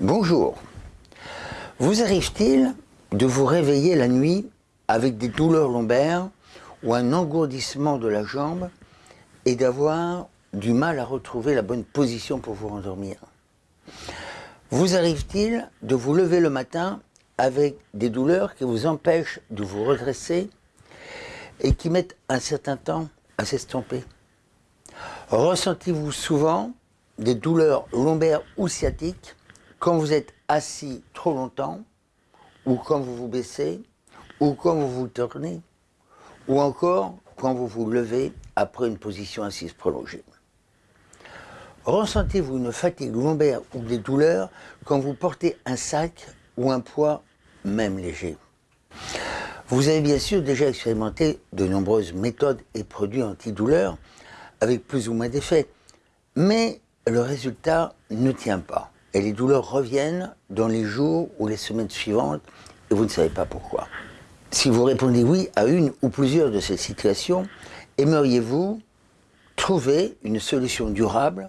Bonjour. Vous arrive-t-il de vous réveiller la nuit avec des douleurs lombaires ou un engourdissement de la jambe et d'avoir du mal à retrouver la bonne position pour vous rendormir? Vous arrive-t-il de vous lever le matin avec des douleurs qui vous empêchent de vous redresser et qui mettent un certain temps à s'estomper? Ressentez-vous souvent des douleurs lombaires ou sciatiques quand vous êtes assis trop longtemps, ou quand vous vous baissez, ou quand vous vous tournez, ou encore quand vous vous levez après une position assise prolongée. Ressentez-vous une fatigue lombaire ou des douleurs quand vous portez un sac ou un poids, même léger Vous avez bien sûr déjà expérimenté de nombreuses méthodes et produits antidouleurs avec plus ou moins d'effets, mais le résultat ne tient pas et les douleurs reviennent dans les jours ou les semaines suivantes et vous ne savez pas pourquoi. Si vous répondez oui à une ou plusieurs de ces situations, aimeriez-vous trouver une solution durable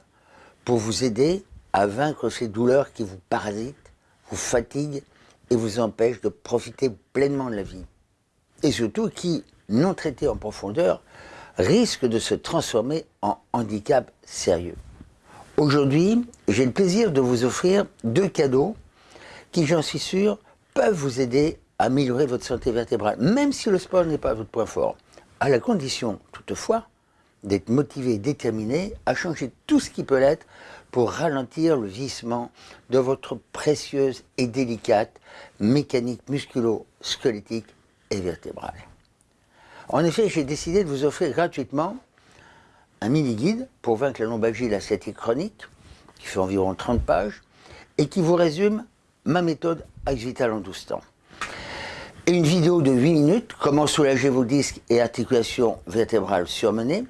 pour vous aider à vaincre ces douleurs qui vous parasitent, vous fatiguent et vous empêchent de profiter pleinement de la vie? Et surtout qui, non traitées en profondeur, risquent de se transformer en handicap sérieux? Aujourd'hui, j'ai le plaisir de vous offrir deux cadeaux qui, j'en suis sûr, peuvent vous aider à améliorer votre santé vertébrale, même si le sport n'est pas votre point fort, à la condition, toutefois, d'être motivé et déterminé à changer tout ce qui peut l'être pour ralentir le vieillissement de votre précieuse et délicate mécanique musculo-squelettique et vertébrale. En effet, j'ai décidé de vous offrir gratuitement un mini-guide pour vaincre la lombalgie et la sciatique chronique, qui fait environ 30 pages, et qui vous résume ma méthode Axe Vital en 12 temps. Et une vidéo de 8 minutes, comment soulager vos disques et articulations vertébrales surmenées,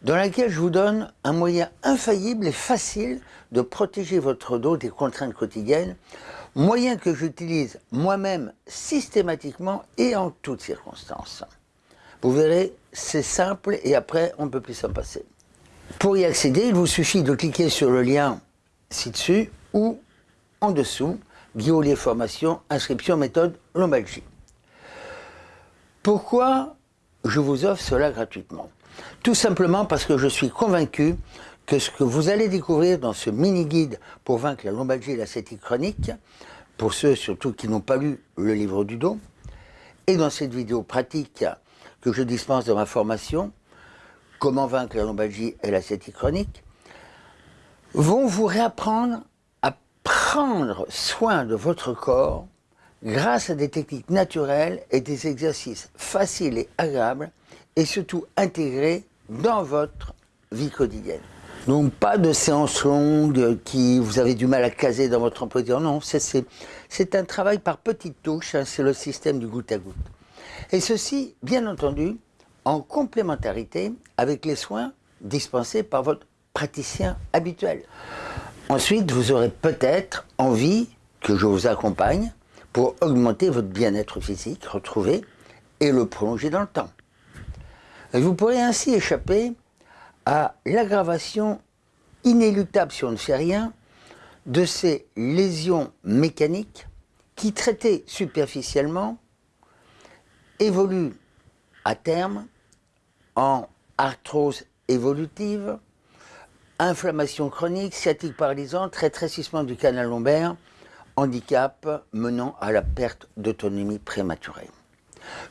dans laquelle je vous donne un moyen infaillible et facile de protéger votre dos des contraintes quotidiennes, moyen que j'utilise moi-même systématiquement et en toutes circonstances. Vous verrez, c'est simple et après, on ne peut plus s'en passer. Pour y accéder, il vous suffit de cliquer sur le lien ci-dessus ou en dessous, Guillaume Formation, inscription méthode lombalgie. Pourquoi je vous offre cela gratuitement? Tout simplement parce que je suis convaincu que ce que vous allez découvrir dans ce mini-guide pour vaincre la lombalgie et la sciatique chronique, pour ceux surtout qui n'ont pas lu le livre du dos, et dans cette vidéo pratique que je dispense dans ma formation, Comment vaincre la lombalgie et la chronique, vont vous réapprendre à prendre soin de votre corps grâce à des techniques naturelles et des exercices faciles et agréables et surtout intégrés dans votre vie quotidienne. Donc pas de séances longues qui vous avez du mal à caser dans votre emploi du temps. Non, c'est un travail par petites touches, hein, c'est le système du goutte à goutte. Et ceci, bien entendu, en complémentarité avec les soins dispensés par votre praticien habituel. Ensuite, vous aurez peut-être envie que je vous accompagne pour augmenter votre bien-être physique retrouvé et le prolonger dans le temps. vous pourrez ainsi échapper à l'aggravation inéluctable si on ne fait rien de ces lésions mécaniques qui, traitées superficiellement, évolue à terme en arthrose évolutive, inflammation chronique, sciatique paralysante, rétrécissement du canal lombaire, handicap menant à la perte d'autonomie prématurée.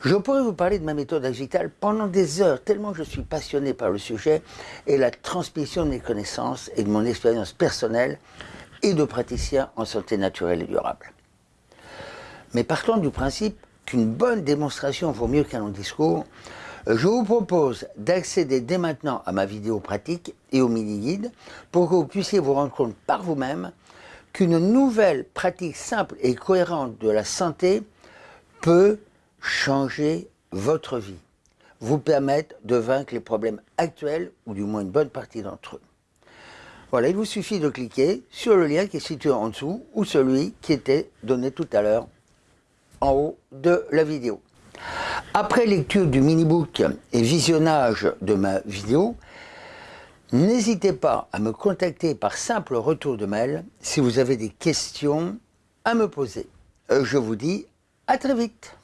Je pourrais vous parler de ma méthode agitale pendant des heures, tellement je suis passionné par le sujet et la transmission de mes connaissances et de mon expérience personnelle et de praticien en santé naturelle et durable. Mais partons du principe qu'une bonne démonstration vaut mieux qu'un long discours, je vous propose d'accéder dès maintenant à ma vidéo pratique et au mini-guide pour que vous puissiez vous rendre compte par vous-même qu'une nouvelle pratique simple et cohérente de la santé peut changer votre vie, vous permettre de vaincre les problèmes actuels ou du moins une bonne partie d'entre eux. Voilà, il vous suffit de cliquer sur le lien qui est situé en dessous ou celui qui était donné tout à l'heure en haut de la vidéo. Après lecture du mini-book et visionnage de ma vidéo, N'hésitez pas à me contacter par simple retour de mail si vous avez des questions à me poser. Euh, Je vous dis à très vite.